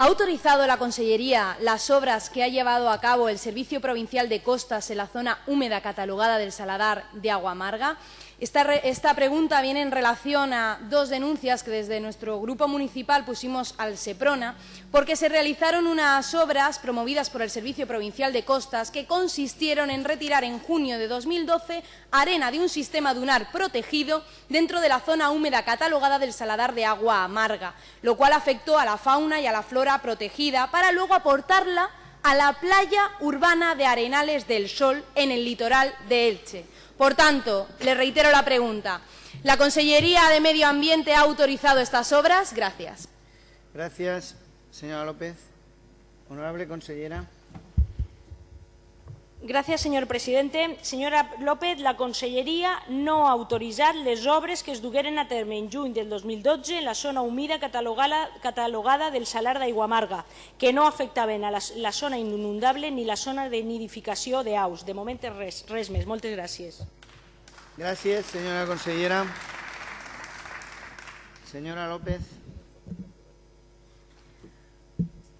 ¿Ha autorizado la Consellería las obras que ha llevado a cabo el Servicio Provincial de Costas en la zona húmeda catalogada del Saladar de Agua Amarga? Esta, pregunta viene en relación a dos denuncias que desde nuestro grupo municipal pusimos al SEPRONA porque se realizaron unas obras promovidas por el Servicio Provincial de Costas que consistieron en retirar en junio de 2012 arena de un sistema dunar protegido dentro de la zona húmeda catalogada del Saladar de Agua Amarga, lo cual afectó a la fauna y a la flora protegida para luego aportarla a la playa urbana de Arenales del Sol en el litoral de Elche. Por tanto, le reitero la pregunta. ¿La Consellería de Medio Ambiente ha autorizado estas obras? Gracias. Gracias, señora López. Honorable consellera. Gràcies, senyor president. Senyora López, la Conselleria no ha autoritzat les obres que es dugueren a terme en juny del 2012 en la zona humida catalogada, catalogada del Salar d'Aiguamarga, que no afectaven a la, la zona inundable ni la zona de nidificació d'aus. De moment res, res més. Moltes gràcies. Gràcies, senyora consellera. Señora López.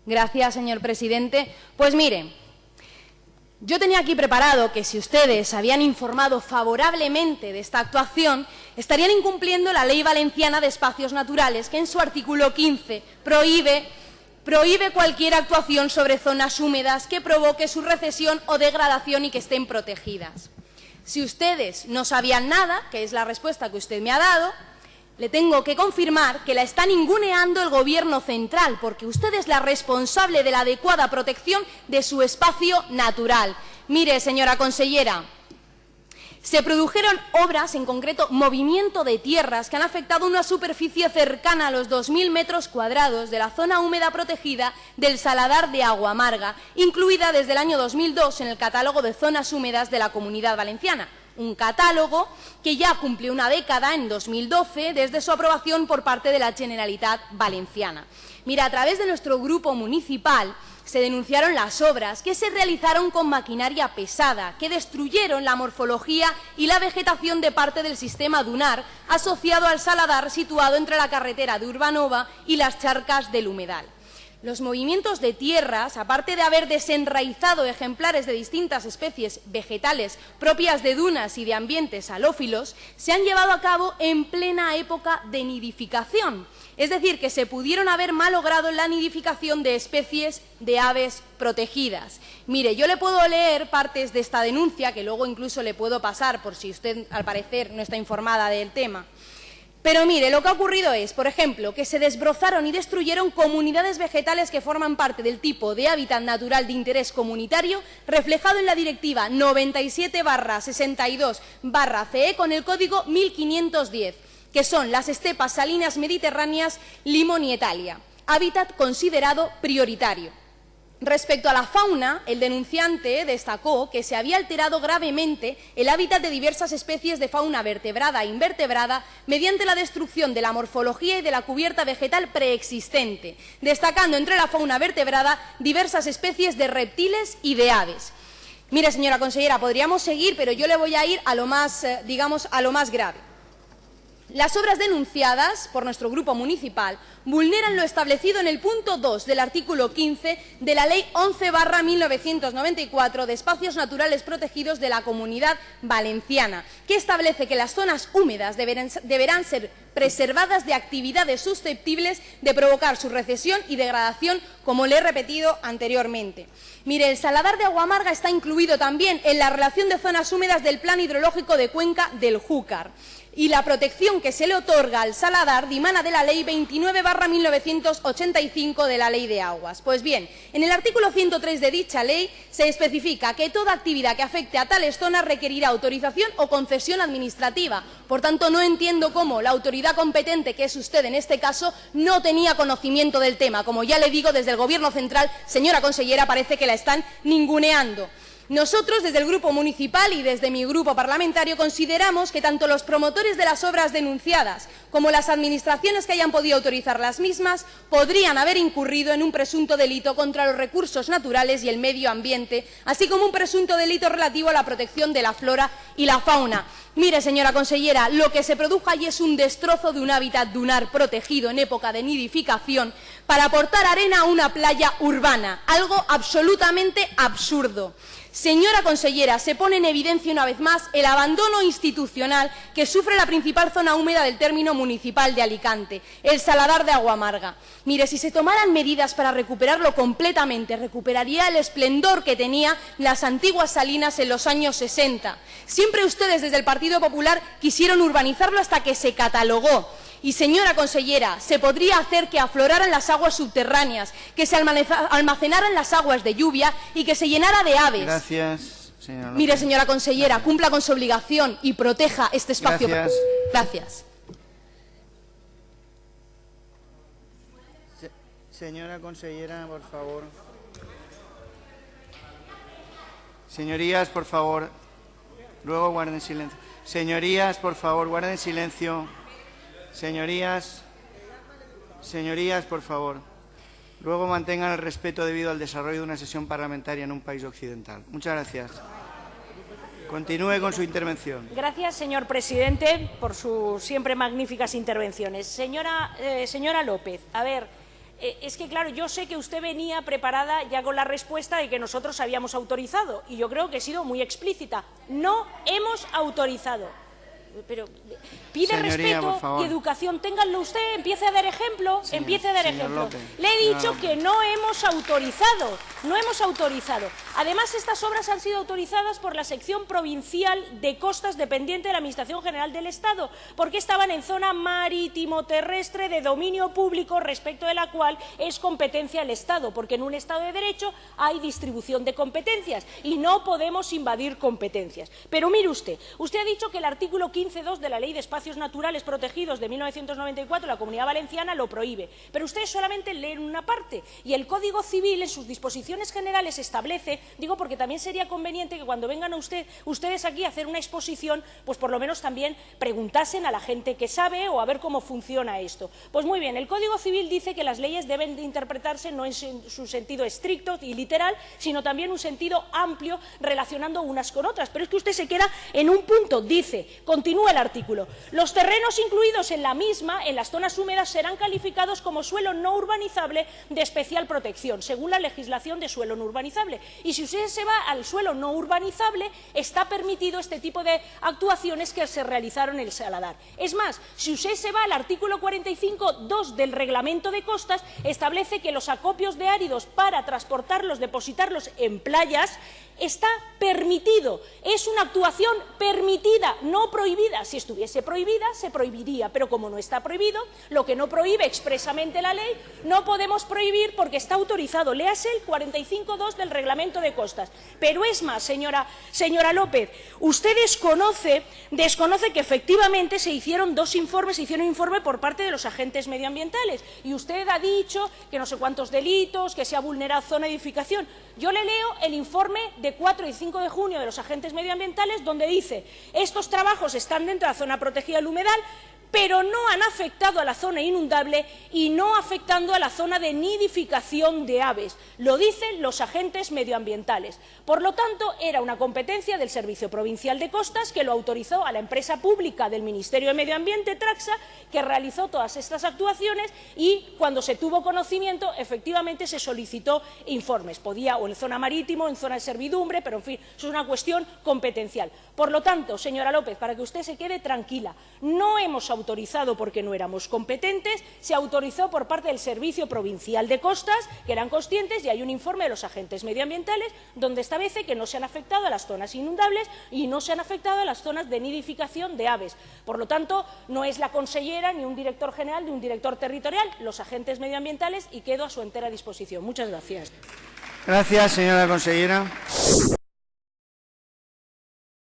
Gracias, señor presidente. Pues mire, yo tenía aquí preparado que si ustedes habían informado favorablemente de esta actuación, estarían incumpliendo la Ley Valenciana de Espacios Naturales, que en su artículo 15 prohíbe, prohíbe cualquier actuación sobre zonas húmedas que provoque su recesión o degradación y que estén protegidas. Si ustedes no sabían nada, que es la respuesta que usted me ha dado, le tengo que confirmar que la está ninguneando el Gobierno central, porque usted es la responsable de la adecuada protección de su espacio natural. Mire, señora consellera, se produjeron obras, en concreto movimiento de tierras, que han afectado una superficie cercana a los 2.000 metros cuadrados de la zona húmeda protegida del Saladar de Agua Amarga, incluida desde el año 2002 en el catálogo de zonas húmedas de la Comunidad Valenciana un catálogo que ya cumplió una década, en 2012, desde su aprobación por parte de la Generalitat Valenciana. Mira, a través de nuestro grupo municipal se denunciaron las obras que se realizaron con maquinaria pesada, que destruyeron la morfología y la vegetación de parte del sistema dunar asociado al saladar situado entre la carretera de Urbanova y las charcas del humedal. Los movimientos de tierras, aparte de haber desenraizado ejemplares de distintas especies vegetales propias de dunas y de ambientes halófilos, se han llevado a cabo en plena época de nidificación, es decir, que se pudieron haber malogrado la nidificación de especies de aves protegidas. Mire, yo le puedo leer partes de esta denuncia, que luego incluso le puedo pasar por si usted, al parecer, no está informada del tema. Pero mire, lo que ha ocurrido es, por ejemplo, que se desbrozaron y destruyeron comunidades vegetales que forman parte del tipo de hábitat natural de interés comunitario reflejado en la Directiva 97-62-CE con el código 1510, que son las estepas salinas mediterráneas Limón y Italia, hábitat considerado prioritario. Respecto a la fauna, el denunciante destacó que se había alterado gravemente el hábitat de diversas especies de fauna vertebrada e invertebrada mediante la destrucción de la morfología y de la cubierta vegetal preexistente, destacando entre la fauna vertebrada diversas especies de reptiles y de aves. Mire, señora consellera, podríamos seguir, pero yo le voy a ir a lo más, eh, digamos, a lo más grave. Las obras denunciadas por nuestro grupo municipal vulneran lo establecido en el punto 2 del artículo 15 de la Ley 11 1994 de Espacios Naturales Protegidos de la Comunidad Valenciana, que establece que las zonas húmedas deberán, deberán ser preservadas de actividades susceptibles de provocar su recesión y degradación, como le he repetido anteriormente. Mire, el Saladar de Aguamarga está incluido también en la relación de zonas húmedas del Plan Hidrológico de Cuenca del Júcar y la protección que se le otorga al saladar dimana de la Ley 29 1985 de la Ley de Aguas. Pues bien, en el artículo 103 de dicha ley se especifica que toda actividad que afecte a tales zonas requerirá autorización o concesión administrativa. Por tanto, no entiendo cómo la autoridad competente, que es usted en este caso, no tenía conocimiento del tema. Como ya le digo, desde el Gobierno central, señora consellera, parece que la están ninguneando. Nosotros, desde el Grupo Municipal y desde mi grupo parlamentario, consideramos que tanto los promotores de las obras denunciadas como las administraciones que hayan podido autorizar las mismas podrían haber incurrido en un presunto delito contra los recursos naturales y el medio ambiente, así como un presunto delito relativo a la protección de la flora y la fauna. Mire, señora consellera, lo que se produjo allí es un destrozo de un hábitat dunar protegido en época de nidificación para aportar arena a una playa urbana, algo absolutamente absurdo. Señora consellera, se pone en evidencia una vez más el abandono institucional que sufre la principal zona húmeda del término municipal de Alicante, el Saladar de Aguamarga. Mire, si se tomaran medidas para recuperarlo completamente, recuperaría el esplendor que tenía las antiguas salinas en los años 60. Siempre ustedes desde el Partido Popular quisieron urbanizarlo hasta que se catalogó. Y, señora consellera, se podría hacer que afloraran las aguas subterráneas, que se almacenaran las aguas de lluvia y que se llenara de aves. Gracias, señora Mire, señora consellera, cumpla con su obligación y proteja este espacio. Gracias. Gracias. Se- Señora consellera, por favor. Señorías, por favor. Luego guarden silencio. Señorías, por favor, guarden silencio. Señorías, señorías, por favor. Luego mantengan el respeto debido al desarrollo de una sesión parlamentaria en un país occidental. Muchas gracias. Continúe con su intervención. Gracias, señor presidente, por sus siempre magníficas intervenciones. Señora, eh, López, a ver, eh, es que claro, yo sé que usted venía preparada ya con la respuesta de que nosotros habíamos autorizado y yo creo que he sido muy explícita. No hemos autorizado. Pero pide Señoría, respeto y educación. Ténganlo usted, empiece a dar ejemplo, Señor- empiece a dar ejemplo. López, Le he dicho que no hemos autorizado, no hemos autorizado. Además, estas obras han sido autorizadas por la sección provincial de costas dependiente de la Administración General del Estado, porque estaban en zona marítimo-terrestre de dominio público respecto de la cual es competencia del Estado, porque en un Estado de Derecho hay distribución de competencias y no podemos invadir competencias. Pero mire usted, usted ha dicho que el artículo 15.2 de la Ley de Espacios Naturales Protegidos de 1994, la Comunidad Valenciana, lo prohíbe. Pero ustedes solamente leen una parte y el Código Civil en sus disposiciones generales establece, digo porque también sería conveniente que cuando vengan a usted, ustedes aquí a hacer una exposición, pues por lo menos también preguntasen a la gente que sabe o a ver cómo funciona esto. Pues muy bien, el Código Civil dice que las leyes deben de interpretarse no en su su sentido estricto y literal, sino también un sentido amplio relacionando unas con otras. Pero es que usted se queda en un punto, dice, continúa el artículo, los terrenos incluidos en la misma, en las zonas húmedas, serán calificados como suelo no urbanizable de especial protección, según la legislación de suelo no urbanizable. Y si usted se va al suelo no urbanizable, está permitido este tipo de actuaciones que se realizaron en el Saladar. Es más, si usted se va al artículo 45.2 del Reglamento de Costas, establece que los acopios de áridos para transportarlos, depositarlos en playas, está permitido. Es una actuación permitida, no prohibida. Si estuviese prohibida, se prohibiría, pero como no está prohibido, lo que no prohíbe expresamente la ley, no podemos prohibir porque está autorizado. Léase el 45.2 del Reglamento de Costas. Pero es más, señora, señora López, usted desconoce, que efectivamente se hicieron dos informes, se hicieron un informe por parte de los agentes medioambientales y usted ha dicho que no sé cuántos delitos, que se ha vulnerado zona de edificación. Yo le leo el informe de 4 y 5 de junio de los agentes medioambientales donde dice estos trabajos están dentro de la zona protegida del humedal, pero no han afectado a la zona inundable y no afectando a la zona de nidificación de aves. Lo dicen los agentes medioambientales. Por lo tanto, era una competencia del Servicio Provincial de Costas que lo autorizó a la empresa pública del Ministerio de Medio Ambiente, Traxa, que realizó todas estas actuaciones y cuando se tuvo conocimiento, efectivamente se solicitó informes. Podía o en zona marítimo, o en zona de servidumbre, pero en fin, eso es una cuestión competencial. Por lo tanto, señora López, para que usted se quede tranquila, no hemos autorizado porque no éramos competentes, se autorizó por parte del Servicio Provincial de Costas, que eran conscientes, y hay un informe de los agentes medioambientales donde establece que no se han afectado a las zonas inundables y no se han afectado a las zonas de nidificación de aves. Por lo tanto, no es la consellera ni un director general ni un director territorial, los agentes medioambientales, y quedo a su entera disposición. Muchas gracias. Gracias, señora consellera.